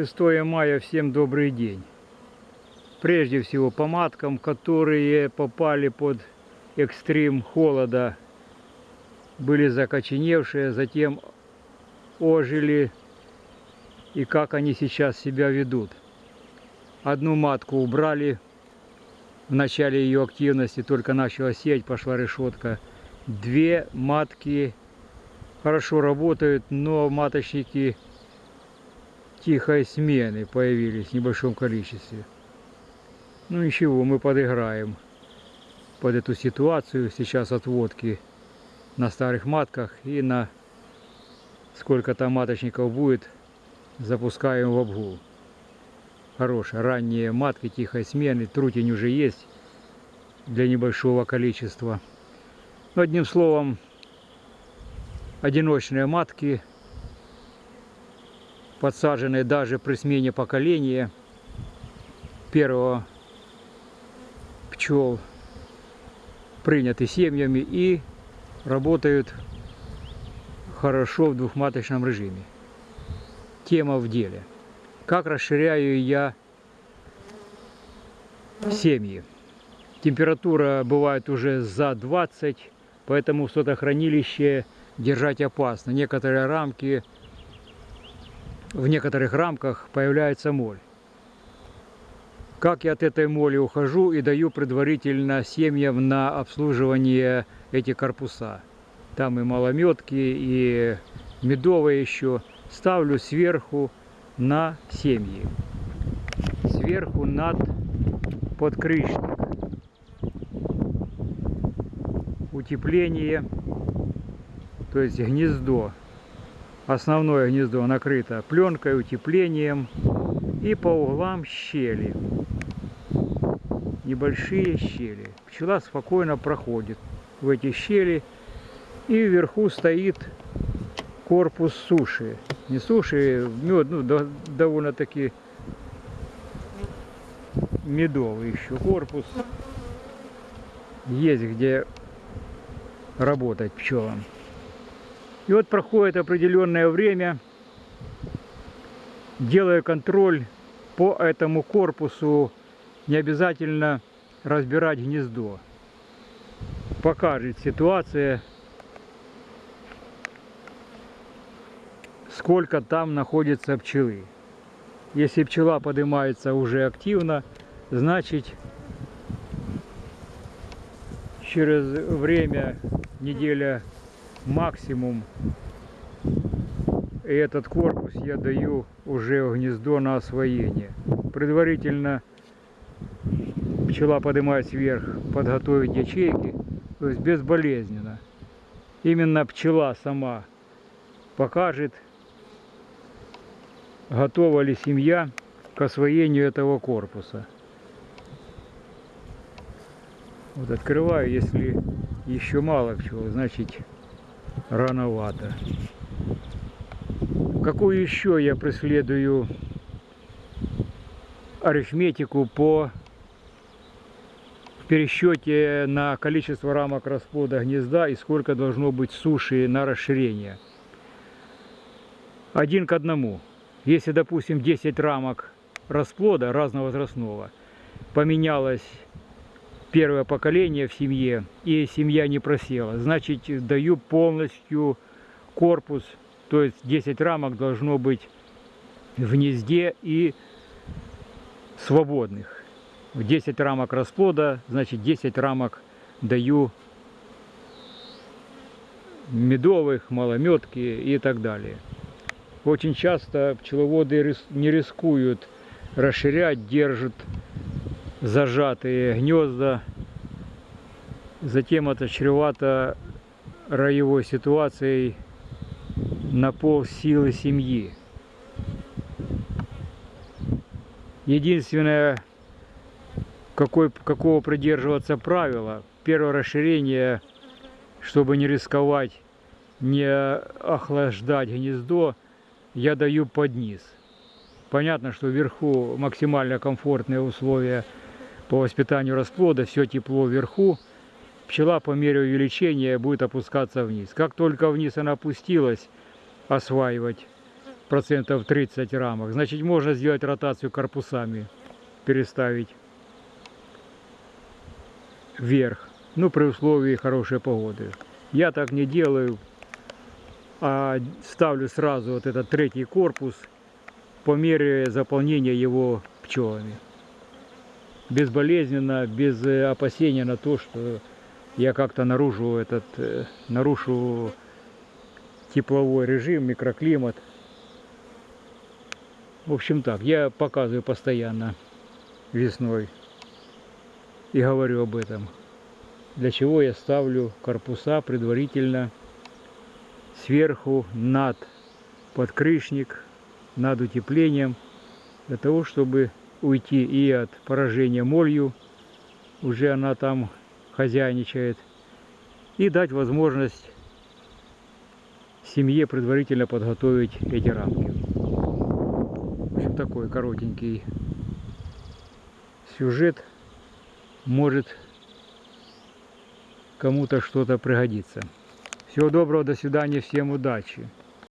6 мая, всем добрый день. Прежде всего по маткам, которые попали под экстрим холода, были закоченевшие, затем ожили и как они сейчас себя ведут. Одну матку убрали, в начале ее активности только начала сеть, пошла решетка. Две матки хорошо работают, но маточники тихой смены появились в небольшом количестве. Ну ничего, мы подыграем под эту ситуацию. Сейчас отводки на старых матках и на сколько там маточников будет, запускаем в обгул. Хорошая, ранние матки тихой смены, трутень уже есть для небольшого количества. Но одним словом, одиночные матки подсаженные даже при смене поколения первого пчел приняты семьями и работают хорошо в двухматочном режиме. Тема в деле. Как расширяю я семьи. Температура бывает уже за 20, поэтому в сотохранилище держать опасно. Некоторые рамки в некоторых рамках появляется моль. Как я от этой моли ухожу и даю предварительно семьям на обслуживание эти корпуса. Там и малометки, и медовые еще. Ставлю сверху на семьи. Сверху над подкрышник. Утепление, то есть гнездо основное гнездо накрыто пленкой, утеплением и по углам щели. Небольшие щели. Пчела спокойно проходит в эти щели и вверху стоит корпус суши. Не суши, мед, ну, довольно-таки медовый еще корпус. Есть где работать пчелам. И вот проходит определенное время, делая контроль по этому корпусу, не обязательно разбирать гнездо. Покажет ситуация, сколько там находится пчелы. Если пчела поднимается уже активно, значит через время, неделя максимум. И этот корпус я даю уже в гнездо на освоение. Предварительно пчела поднимается вверх, подготовить ячейки, то есть безболезненно. Именно пчела сама покажет, готова ли семья к освоению этого корпуса. Вот открываю, если еще мало пчел, значит рановато. Какую еще я преследую арифметику по пересчете на количество рамок расплода гнезда и сколько должно быть суши на расширение. Один к одному. Если, допустим, 10 рамок расплода разновозрастного поменялось первое поколение в семье, и семья не просела. Значит, даю полностью корпус, то есть 10 рамок должно быть в гнезде и свободных. В 10 рамок расплода, значит 10 рамок даю медовых, малометки и так далее. Очень часто пчеловоды не рискуют расширять, держат зажатые гнезда. Затем это чревато роевой ситуацией на пол силы семьи. Единственное, какой, какого придерживаться правила, первое расширение, чтобы не рисковать, не охлаждать гнездо, я даю под низ. Понятно, что вверху максимально комфортные условия по воспитанию расплода, все тепло вверху, пчела по мере увеличения будет опускаться вниз. Как только вниз она опустилась, осваивать процентов 30 рамок. Значит, можно сделать ротацию корпусами, переставить вверх. Ну, при условии хорошей погоды. Я так не делаю, а ставлю сразу вот этот третий корпус по мере заполнения его пчелами. Безболезненно, без э, опасения на то, что я как-то нарушу этот, э, нарушу тепловой режим, микроклимат. В общем так, я показываю постоянно весной и говорю об этом. Для чего я ставлю корпуса предварительно сверху над подкрышник, над утеплением, для того, чтобы уйти и от поражения молью, уже она там хозяйничает, и дать возможность семье предварительно подготовить эти рамки. В общем, такой коротенький сюжет может кому-то что-то пригодится. Всего доброго, до свидания, всем удачи!